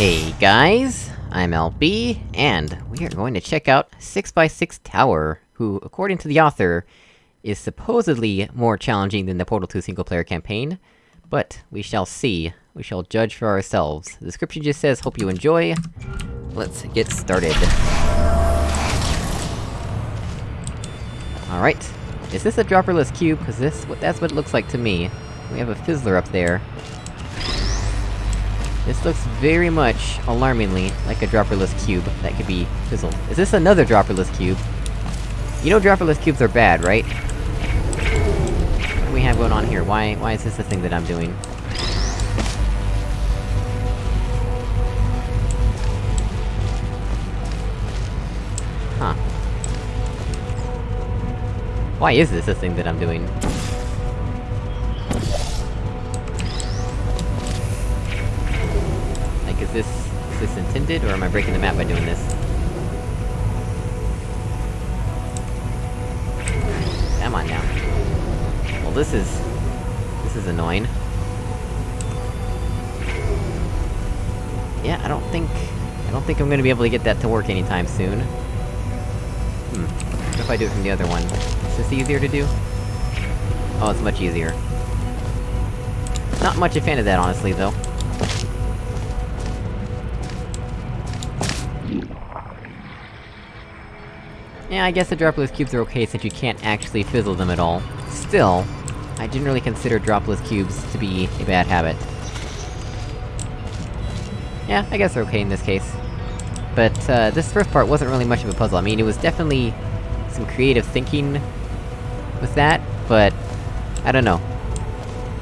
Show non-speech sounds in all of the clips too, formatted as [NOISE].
Hey guys, I'm LB, and we are going to check out 6x6 Tower, who, according to the author, is supposedly more challenging than the Portal 2 single-player campaign, but we shall see. We shall judge for ourselves. The description just says, hope you enjoy. Let's get started. Alright. Is this a dropperless cube? Cause this- that's what it looks like to me. We have a fizzler up there. This looks very much, alarmingly, like a dropperless cube that could be fizzled. Is this another dropperless cube? You know dropperless cubes are bad, right? What do we have going on here? Why- why is this the thing that I'm doing? Huh. Why is this the thing that I'm doing? This intended, or am I breaking the map by doing this? Come on now. Well, this is... this is annoying. Yeah, I don't think... I don't think I'm gonna be able to get that to work anytime soon. Hmm. What if I do it from the other one? Is this easier to do? Oh, it's much easier. Not much a fan of that, honestly, though. Yeah, I guess the dropless cubes are okay since you can't actually fizzle them at all. Still, I generally consider dropless cubes to be a bad habit. Yeah, I guess they're okay in this case. But, uh, this first part wasn't really much of a puzzle. I mean, it was definitely some creative thinking with that, but... I don't know.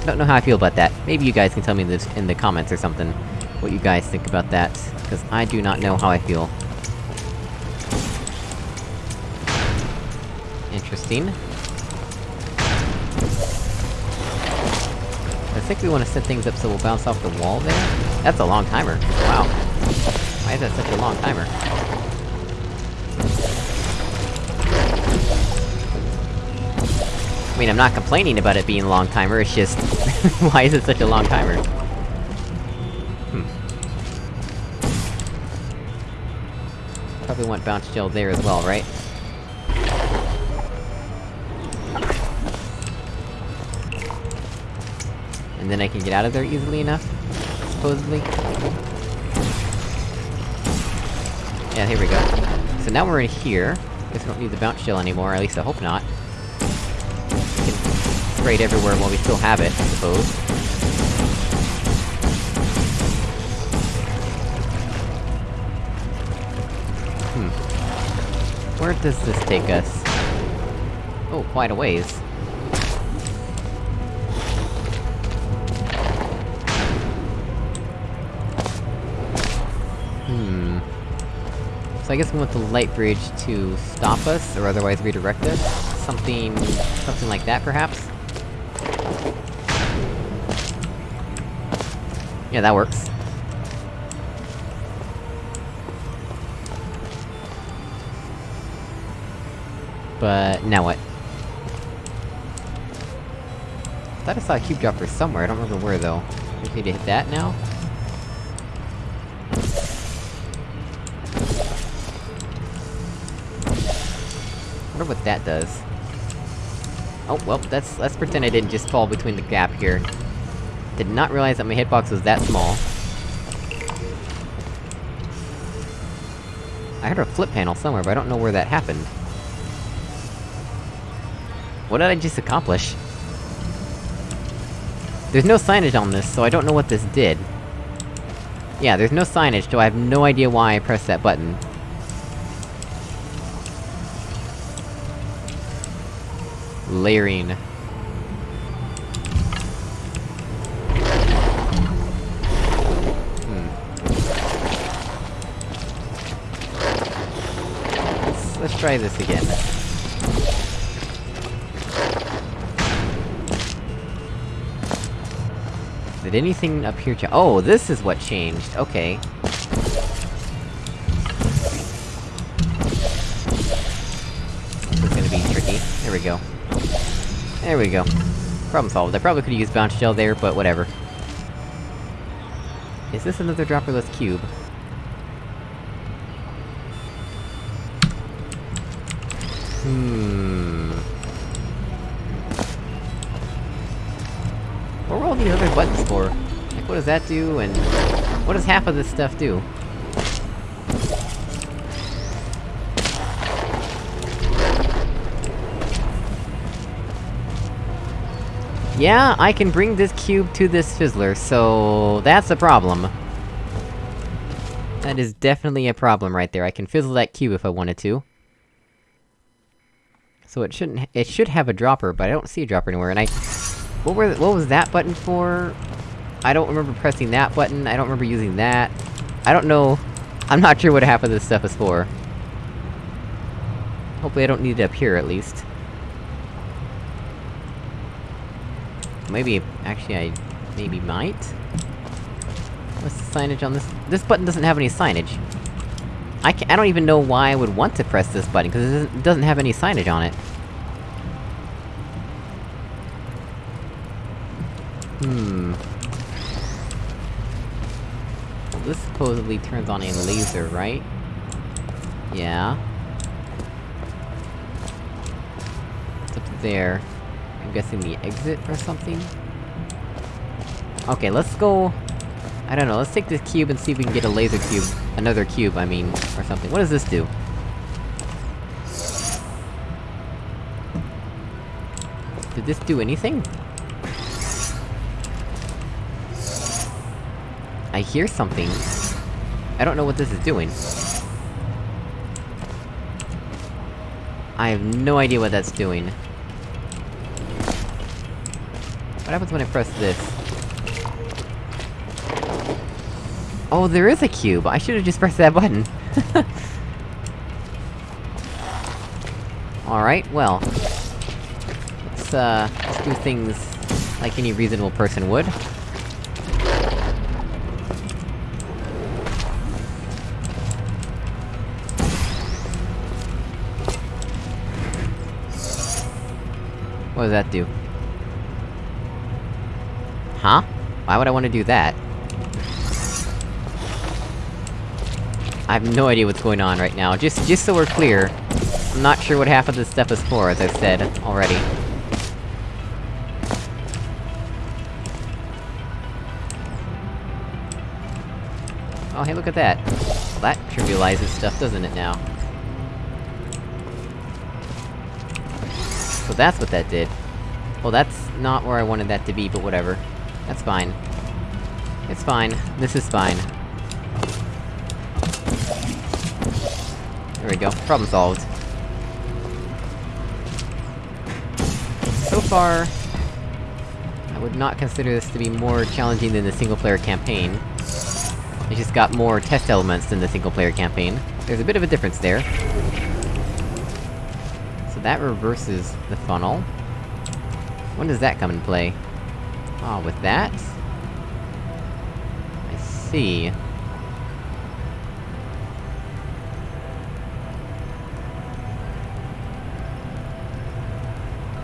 I don't know how I feel about that. Maybe you guys can tell me the, in the comments or something, what you guys think about that, because I do not know how I feel. Interesting. I think we want to set things up so we'll bounce off the wall there? That's a long timer. Wow. Why is that such a long timer? I mean, I'm not complaining about it being a long timer, it's just... [LAUGHS] why is it such a long timer? Hmm. Probably want bounce gel there as well, right? And then I can get out of there easily enough? Supposedly? Yeah, here we go. So now we're in here. Guess we don't need the bounce gel anymore, at least I hope not. We can spray it everywhere while we still have it, I suppose. Hmm. Where does this take us? Oh, quite a ways. So I guess we want the light bridge to stop us, or otherwise redirect us? Something... something like that, perhaps? Yeah, that works. But... now what? I thought I saw a cube dropper somewhere, I don't remember where though. We need to hit that now? Wonder what that does. Oh, well, that's- let's pretend I didn't just fall between the gap here. Did not realize that my hitbox was that small. I heard a flip panel somewhere, but I don't know where that happened. What did I just accomplish? There's no signage on this, so I don't know what this did. Yeah, there's no signage, so I have no idea why I pressed that button. Layering. Hmm. Let's, try this again. Did anything up here cha- Oh, this is what changed, okay. This is gonna be tricky. There we go. There we go. Problem solved. I probably could've used bounce gel there, but whatever. Is this another dropperless cube? Hmm... What were all these other buttons for? Like, what does that do, and... What does half of this stuff do? Yeah, I can bring this cube to this fizzler, so... That's a problem. That is definitely a problem right there, I can fizzle that cube if I wanted to. So it shouldn't- it should have a dropper, but I don't see a dropper anywhere, and I... What were- what was that button for? I don't remember pressing that button, I don't remember using that. I don't know... I'm not sure what half of this stuff is for. Hopefully I don't need it up here, at least. Maybe- actually I... maybe might? What's the signage on this? This button doesn't have any signage. I I don't even know why I would want to press this button, because it doesn't, doesn't have any signage on it. Hmm... Well, this supposedly turns on a laser, right? Yeah. It's up there. I'm guessing the exit or something? Okay, let's go... I don't know, let's take this cube and see if we can get a laser cube. Another cube, I mean, or something. What does this do? Did this do anything? I hear something. I don't know what this is doing. I have no idea what that's doing. What happens when I press this? Oh, there is a cube! I should've just pressed that button! [LAUGHS] Alright, well... Let's, uh... Let's do things... like any reasonable person would. What does that do? Huh? Why would I want to do that? I have no idea what's going on right now. Just- just so we're clear, I'm not sure what half of this stuff is for, as I've said already. Oh hey, look at that. Well, that trivializes stuff, doesn't it now? So that's what that did. Well, that's not where I wanted that to be, but whatever. That's fine. It's fine. This is fine. There we go. Problem solved. So far... I would not consider this to be more challenging than the single-player campaign. It just got more test elements than the single-player campaign. There's a bit of a difference there. So that reverses the funnel. When does that come into play? Ah, oh, with that? I see.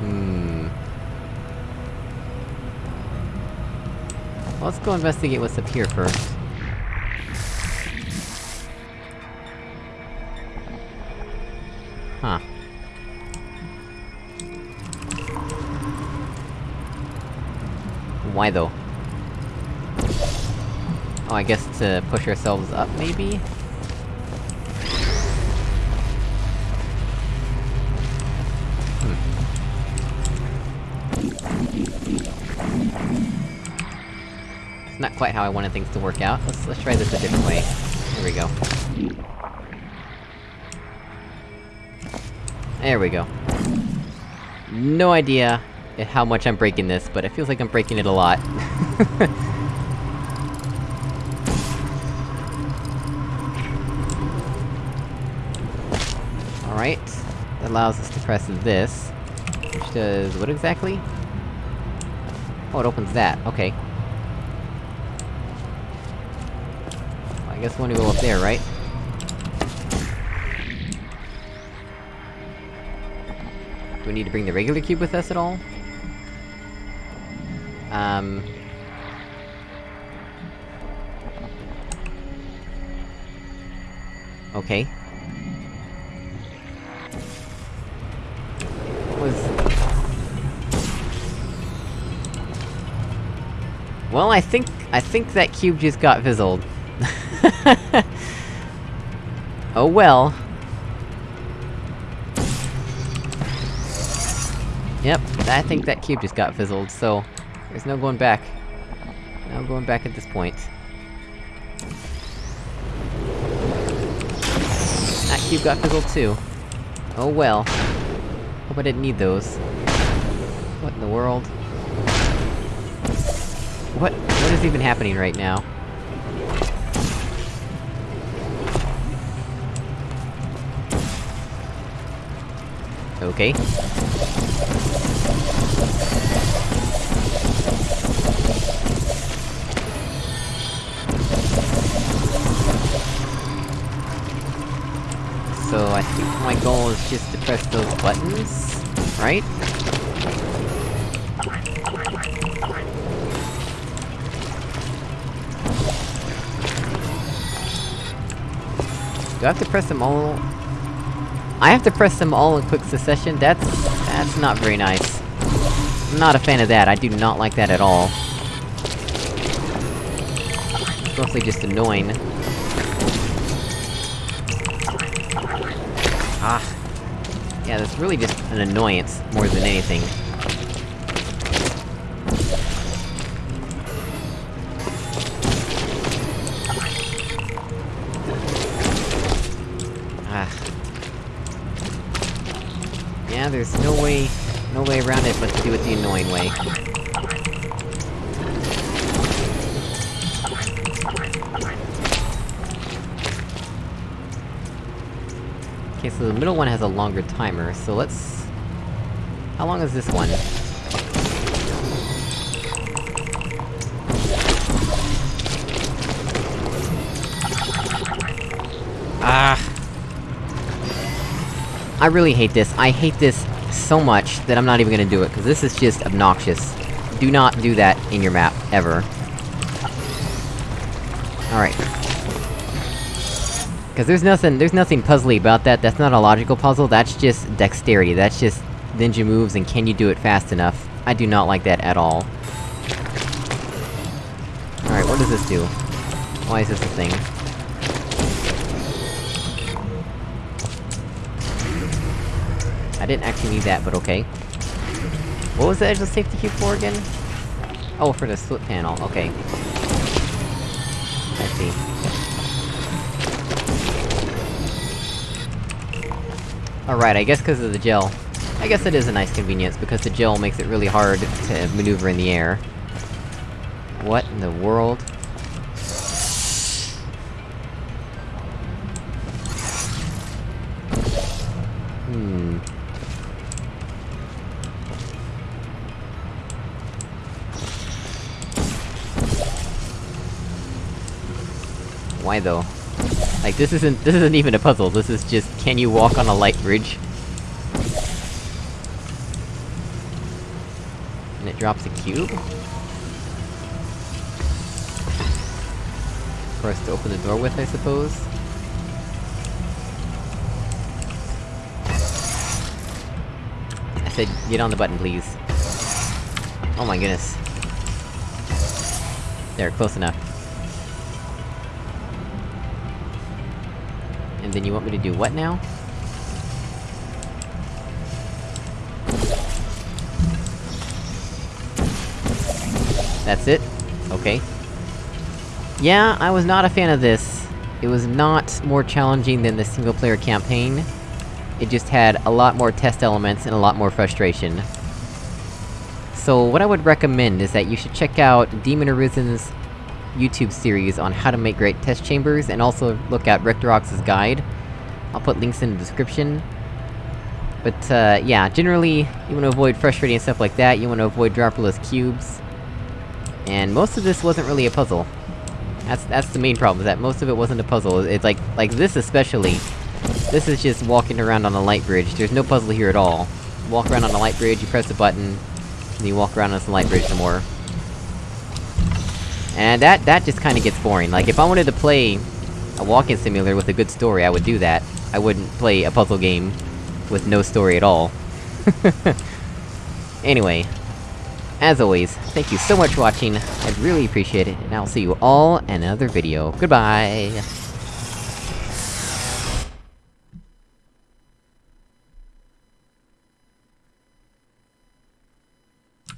Hmm... Let's go investigate what's up here first. Why though? Oh, I guess to push ourselves up, maybe? Hmm. Not quite how I wanted things to work out. Let's- let's try this a different way. There we go. There we go. No idea how much I'm breaking this, but it feels like I'm breaking it a lot. [LAUGHS] Alright. That allows us to press this. Which does... what exactly? Oh, it opens that, okay. I guess we want to go up there, right? Do we need to bring the regular cube with us at all? Um, okay. Was... Well, I think- I think that cube just got fizzled. [LAUGHS] oh well. Yep, I think that cube just got fizzled, so... There's no going back. No going back at this point. Ah, that cube got fizzled too. Oh well. Hope I didn't need those. What in the world? What- what is even happening right now? Okay. So I think my goal is just to press those buttons, right? Do I have to press them all? I have to press them all in quick succession? That's... that's not very nice. I'm not a fan of that, I do not like that at all. Mostly just annoying. Ah. Yeah, that's really just an annoyance, more than anything. Ah. Yeah, there's no way... no way around it but to do it the annoying way. Okay, so the middle one has a longer timer, so let's... How long is this one? Ah! I really hate this. I hate this so much that I'm not even gonna do it, cause this is just obnoxious. Do not do that in your map, ever. Alright. Cause there's nothing- there's nothing puzzly about that, that's not a logical puzzle, that's just dexterity, that's just ninja moves and can you do it fast enough. I do not like that at all. Alright, what does this do? Why is this a thing? I didn't actually need that, but okay. What was the edgeless safety cube for again? Oh, for the split panel, okay. Alright, I guess because of the gel. I guess it is a nice convenience, because the gel makes it really hard to maneuver in the air. What in the world? Hmm... Why though? Like, this isn't- this isn't even a puzzle, this is just, can you walk on a light bridge? And it drops a cube? For us to open the door with, I suppose? I said, get on the button, please. Oh my goodness. There, close enough. And then you want me to do what now? That's it? Okay. Yeah, I was not a fan of this. It was not more challenging than the single-player campaign. It just had a lot more test elements and a lot more frustration. So what I would recommend is that you should check out Demon Arisen's YouTube series on how to make great test chambers, and also look at Rectorox's guide. I'll put links in the description. But, uh, yeah, generally, you wanna avoid frustrating stuff like that, you wanna avoid dropperless cubes. And most of this wasn't really a puzzle. That's- that's the main problem, is that most of it wasn't a puzzle, it's like- like this especially. This is just walking around on a light bridge, there's no puzzle here at all. Walk around on a light bridge, you press a button, and you walk around on some light bridge some more. And that- that just kinda gets boring, like, if I wanted to play a walking simulator with a good story, I would do that. I wouldn't play a puzzle game with no story at all. [LAUGHS] anyway, as always, thank you so much for watching, I'd really appreciate it, and I'll see you all in another video. Goodbye!